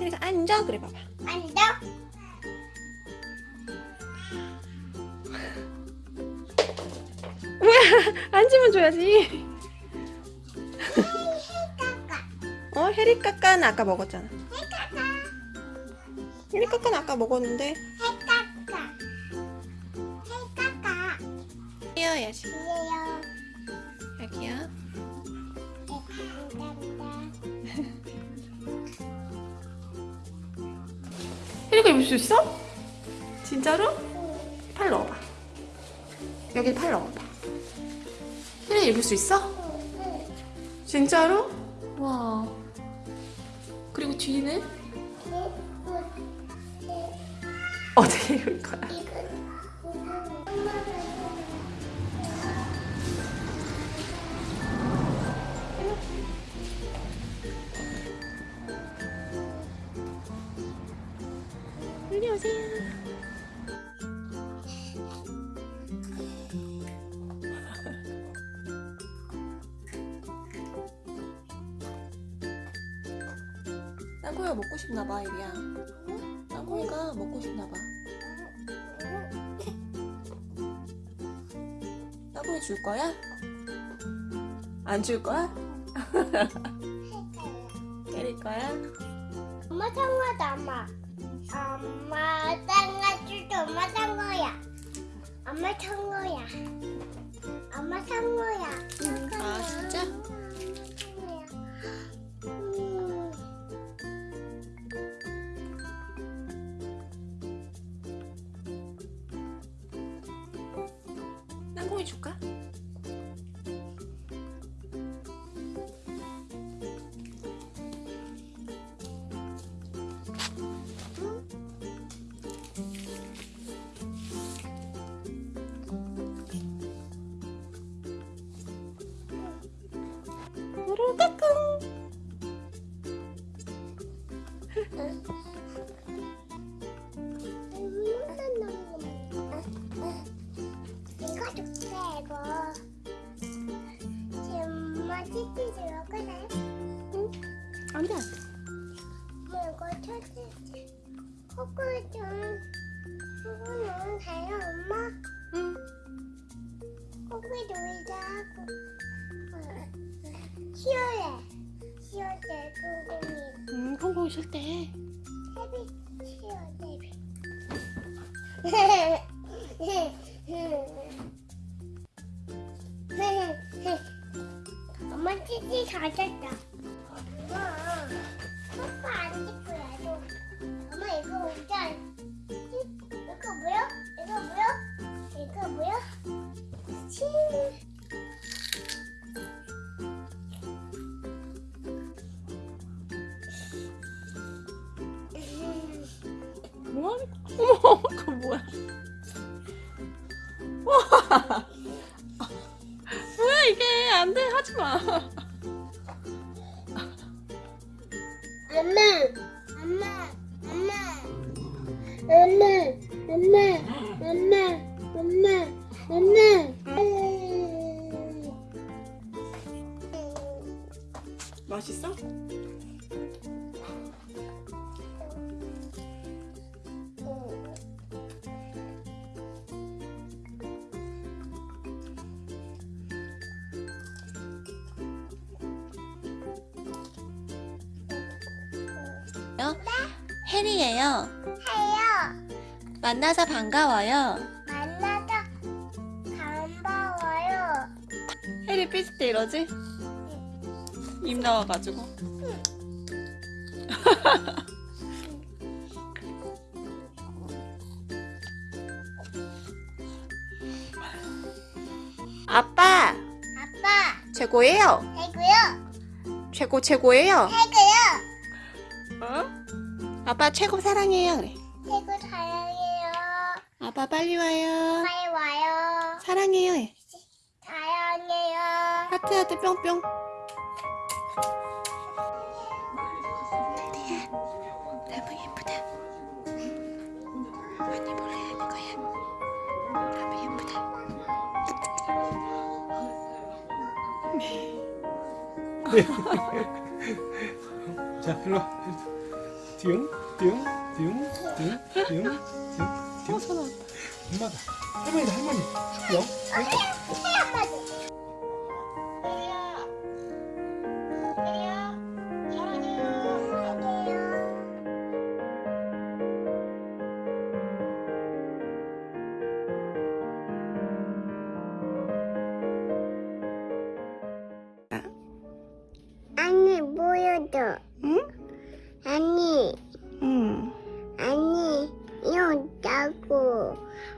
혜리가 앉아 그래 봐봐 앉아. 뭐야 앉으면 줘야지. 어 혜리 까까는 아까 먹었잖아. 혜리 까까는 아까 먹었는데 까까. 까까. 뛰어야지 혜리가 입을 수 있어? 진짜로? 팔 넣어봐 여기 팔 넣어봐 혜리 입을 수 있어? 진짜로? 와 그리고 뒤는? 어떻게 입을 거야? 오세요 땅콩이가 먹고 싶나봐 이리야 땅콩이가 먹고 싶나봐 땅콩이 줄 거야? 안 줄 거야? 때릴 거야? 엄마 상어다 엄마. 엄마 상어줄도 엄마 상어야. 엄마 상어야. 엄마 이거 지금 엄마 치즈 들어가네 안돼. 안돼 뭐 이거 쳐주지 코코 좀 코코는 돼요 엄마. 응. 코코 놀자 하고 쉬어래 쉬어래 코코니 음, 콩콩이 쉴 때. 헤비 쉬어 헤비 엄마 치즈 잘 잤다. 엄마, 소파 안 찍고 해도. 엄마 이거 진짜. 이거 뭐야? 이거 뭐야? 이거 뭐야? 치. 뭐야? 와! 뭐야 이게? 안 돼, 하지 마. 엄마, 엄마, 엄마, 엄마, 엄마, 엄마, 엄마, 엄마. 맛있어? 혜리예요. 해요. 만나서 반가워요. 만나서 반가워요. 혜리 삐질 때 이러지? 입 나와가지고. 아빠 아빠, 최고예요. 해고요. 최고 최고예요. 어? 아빠 최고 사랑해요. 그래. 해고 사랑해요. 아빠 빨리 와요. 빨리 와요. 사랑해요. 해. 사랑해요. 하트 하트 뿅뿅. 너무 예쁘다. 많이 몰래 하는 거야. 너무 예쁘다. 자, 일로 와. 띵, 띵, 띵, 띵, 띵, 띵, 어, 띵. 왔다. 엄마다. 할머니다, 할머니. 영. 아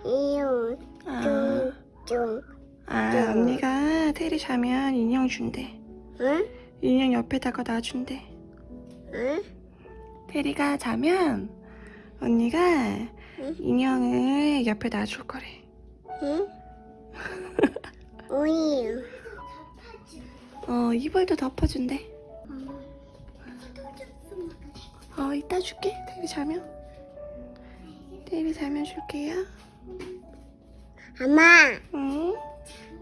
이거 아, 좀아 네. 언니가 테리 자면 인형 준대. 응? 인형 옆에다가 놔준대. 응? 테리가 자면 언니가 인형을 옆에 놔줄 거래. 응? 오이요. 어, 이불도 덮어준대. 어, 이따 줄게. 테리 자면. 테리 자면 줄게요. 엄마 응?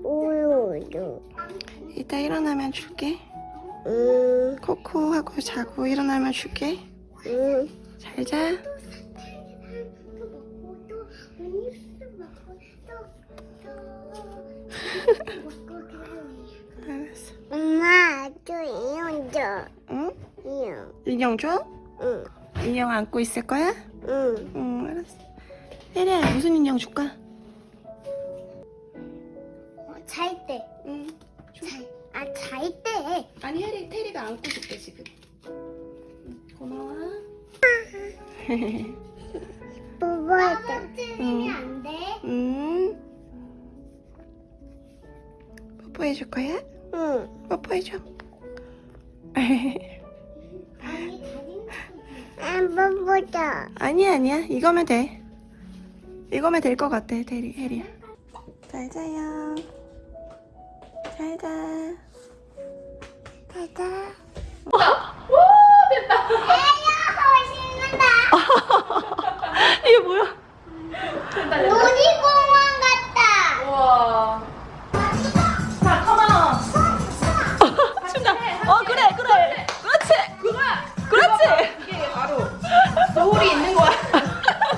우유도. 이따 일어나면 줄게. 응. 코코 하고 자고 일어나면 줄게. 응. 잘 자. 알았어. 엄마 저 이용 줘. 응? 이용. 인형 줘? 응. 인형 안고 있을 거야? 응. 응, 테리야, 무슨 인형 줄까? 잘 때. 응. 잘. 아, 잘 때. 아니, 혜리, 테리가 안고 줄게, 지금. 응, 고마워. 뽀뽀할 때. 응. 안 돼? 응. 뽀뽀해 줄 거야? 응. 뽀뽀해 줘. 아니, 다진 안 뽀뽀다. 아니야, 아니야. 이거면 돼. 이거면 될 것 같아, 테리, 혜리야. 잘 자요. 잘 자. 잘 자. 이게 뭐야? 우와!